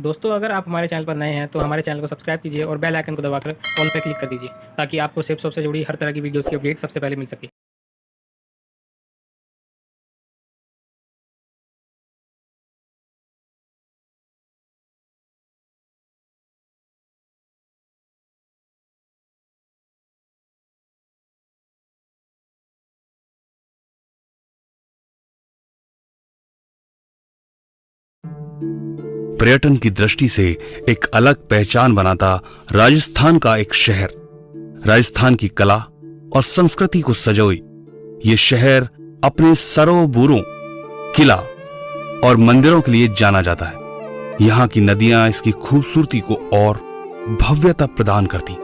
दोस्तों, अगर आप हमारे चैनल पर नए हैं तो हमारे चैनल को सब्सक्राइब कीजिए और बेल आइकन को दबाकर ऑल पर क्लिक कर दीजिए, ताकि आपको सेफ़ शॉप से जुड़ी हर तरह की वीडियोस की अपडेट सबसे पहले मिल सके। पर्यटन की दृष्टि से एक अलग पहचान बनाता राजस्थान का एक शहर। राजस्थान की कला और संस्कृति को सजोई। ये शहर अपने सरोवरों किला और मंदिरों के लिए जाना जाता है। यहाँ की नदियाँ इसकी खूबसूरती को और भव्यता प्रदान करती।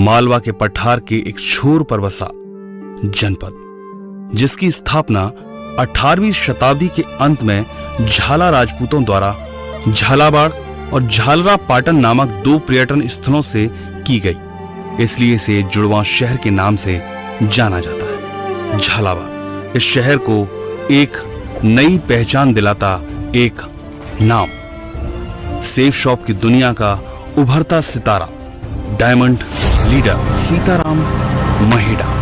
मालवा के पठार के एक छोर पर बसा जनपद, जिसकी स्थापना 18वीं शताब्दी के अंत में झाला राजपूतों द्वारा झालावाड़ और झालरा पाटन नामक दो पर्यटन स्थलों से की गई। इसलिए इसे जुड़वा शहर के नाम से जाना जाता है। झालावाड़, इस शहर को एक नई पहचान दिलाता एक नाम। सेफ़ शॉप की दुनिया का उभरता सितारा, डायमंड लीडर सीताराम महिडा।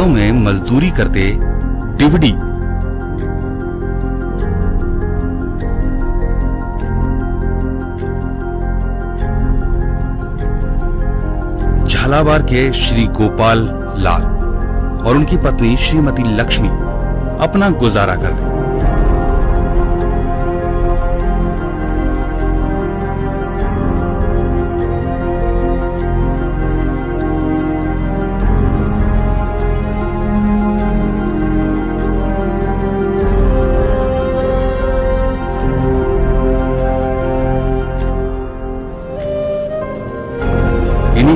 खेतों में मजदूरी करते डिवडी। झालावाड़ के श्री गोपाल लाल और उनकी पत्नी श्रीमती लक्ष्मी अपना गुजारा करते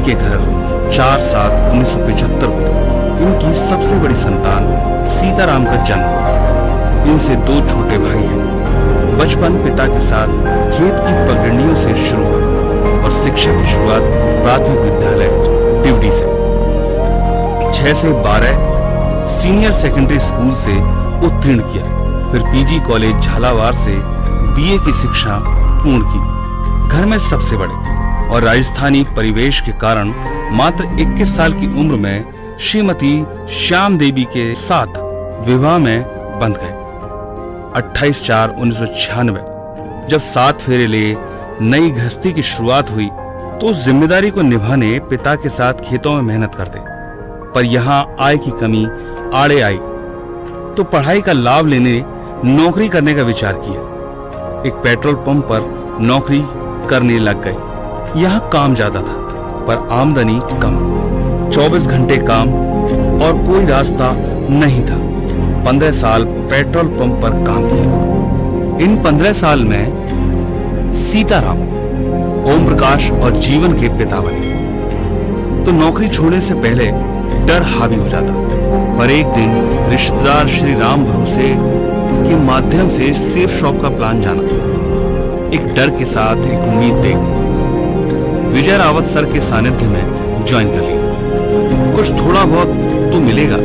इन्हीं के घर, चार सात उन्नीस सौ पिछहत्तर को इनकी सबसे बड़ी संतान सीताराम का जन्म हुआ। इनसे दो छोटे भाई हैं। बचपन पिता के साथ खेत की पगडंडियों से शुरू हुआ और शिक्षा की शुरुआत प्राथमिक विद्यालय टिवडी से। छह से बारह सीनियर सेकेंडरी स्कूल से उत्तीर्ण किया। फिर पीजी कॉलेज झालावाड़ से बीए की शिक्षा पूर्ण की। घर में सबसे बड़े और राजस्थानी परिवेश के कारण मात्र 21 साल की उम्र में श्रीमती श्याम देवी के साथ विवाह में बंध गए। 28 चार उन्नीस जब सात फेरे लिए नई गृहस्थी की शुरुआत हुई तो उस ज़िम्मेदारी को निभाने पिता के साथ खेतों में मेहनत करते। पर यहाँ आय की कमी आड़े आई तो पढ़ाई का लाभ लेने नौकरी करने का विचार किया। एक पेट्रोल पंप पर नौकरी करने लग गए यहाँ काम ज़्यादा था, पर आमदनी कम। 24 घंटे काम और कोई रास्ता नहीं था। 15 साल पेट्रोल पंप पर काम किया। इन 15 साल में सीताराम ओम प्रकाश और जीवन के पिता बने। तो नौकरी छोड़ने से पहले डर हावी हो जाता। पर एक दिन रिश्तेदार श्री राम भरोसे के माध्यम से सेफ़ शॉप का प्लान जाना। एक डर के साथ एक उम्मीद देख। विजय रावत सर के सानिध्य में ज्वाइन कर लिया कुछ थोड़ा बहुत तो मिलेगा।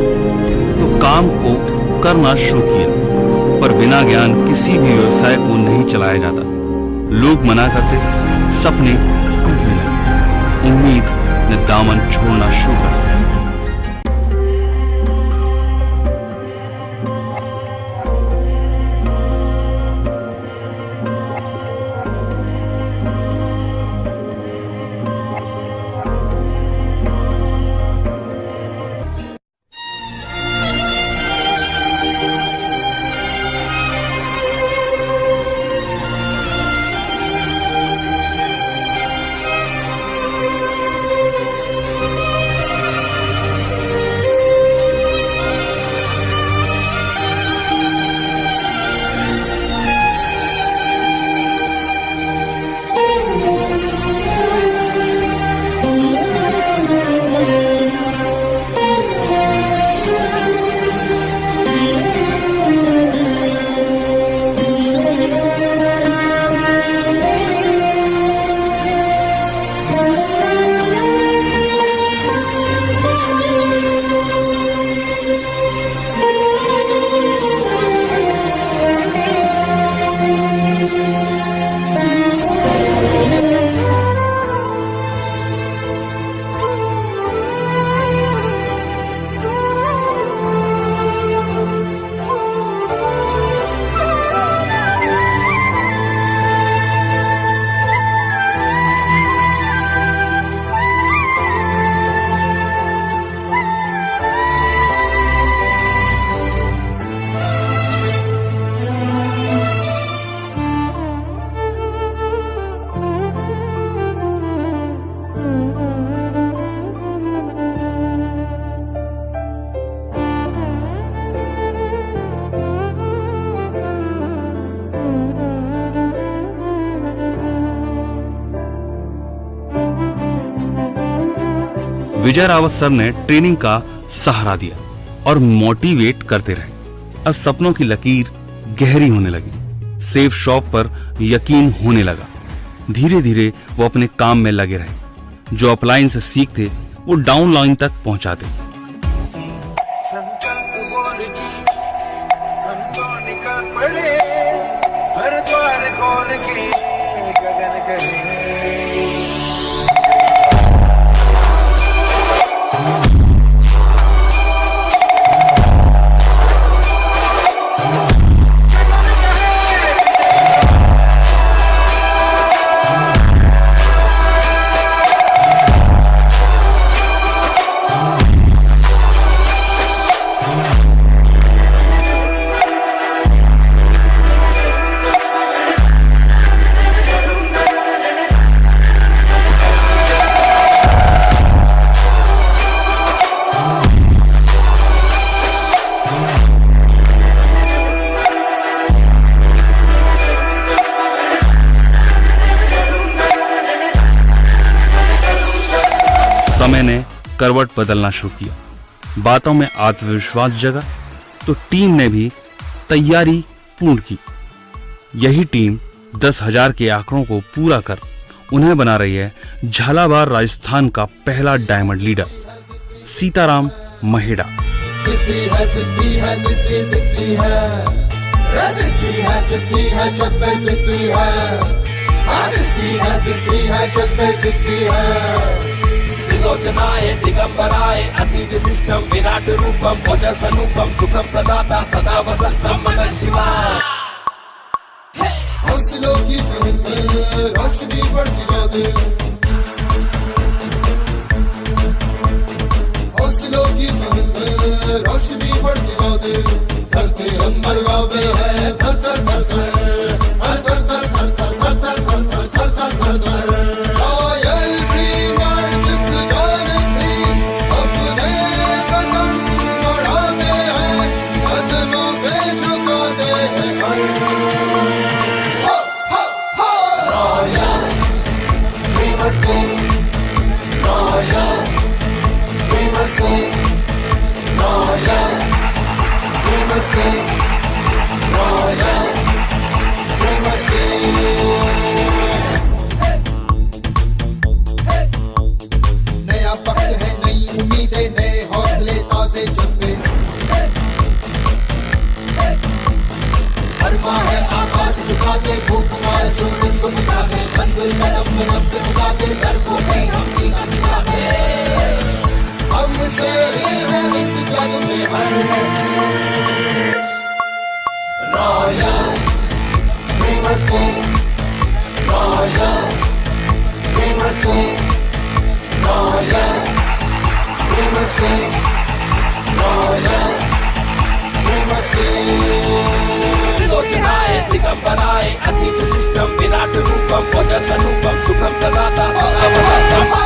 तो काम को करना शुरू किया, पर बिना ज्ञान किसी भी व्यवसाय को नहीं चलाया जाता। लोग मना करते, सपने टूटने लगे। उम्मीद ने दामन छोड़ना शुरू कर दिया। विजय रावत सर ने ट्रेनिंग का सहारा दिया और मोटिवेट करते रहे। अब सपनों की लकीर गहरी होने लगी। सेफ़ शॉप पर यकीन होने लगा। धीरे धीरे वो अपने काम में लगे रहे। जो अप्लायंस सीखते, वो डाउन लाइन तक पहुंचाते। समय ने करवट बदलना शुरू किया। बातों में आत्मविश्वास जगा तो टीम ने भी तैयारी पूर्ण की। यही टीम दस हज़ार के आंकड़ों को पूरा कर उन्हें बना रही है झालावाड़ राजस्थान का पहला डायमंड लीडर, सीताराम महेड़ा। है है है। त्रिलोचनाय दिगंबराय अति विशिष्टम विराट रूपम भोज सनूपम सुखम प्रदाता, सदा वसंतम मन शिवाय। हौसलों की रोशनी बढ़ती जाती। की रोशनी बढ़ती जाती। धरती अंबर गावे है थर के दर को भी हम जीना सिखाते हमसे ही है इस जग में बनाए। अतीत सिस्टम विराट रूपम ओजस अनुपम सुखम प्रदाता सदा वसंतम oh,